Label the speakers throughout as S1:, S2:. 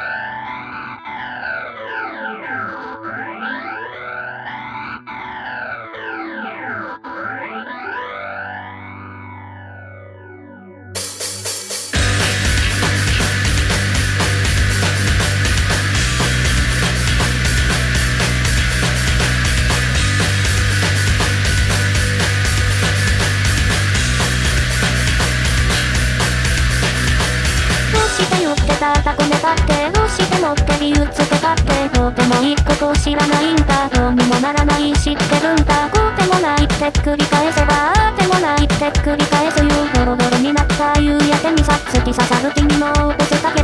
S1: Bye. ことも一個を知らないんだどうにもならない知ってるんだ。こうでもないって繰り返せばああでもないって繰り返すいうドロドロになった夕焼けにさっつき刺さる君の起こせた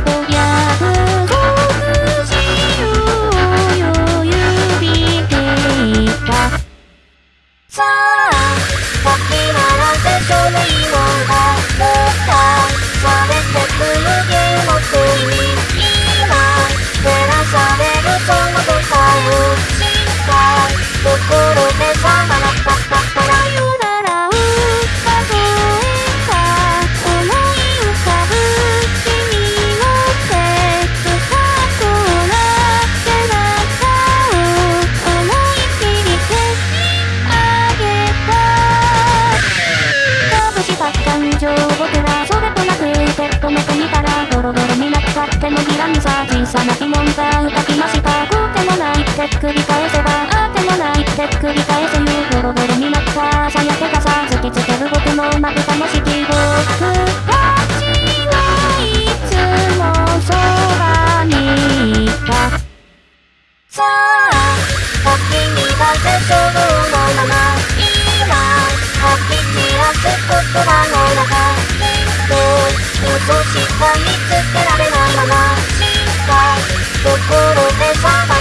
S1: 小さな疑問が浮かびました。こうでもないって繰り返せばああでもないって繰り返せぬボロボロになった朝焼けがさ突きつける僕のまぶたも式僕たちはいつもそばにいた。さあお気に入りそうのまま。今吐き散らす言葉の中きっと落とした見つけ Bye.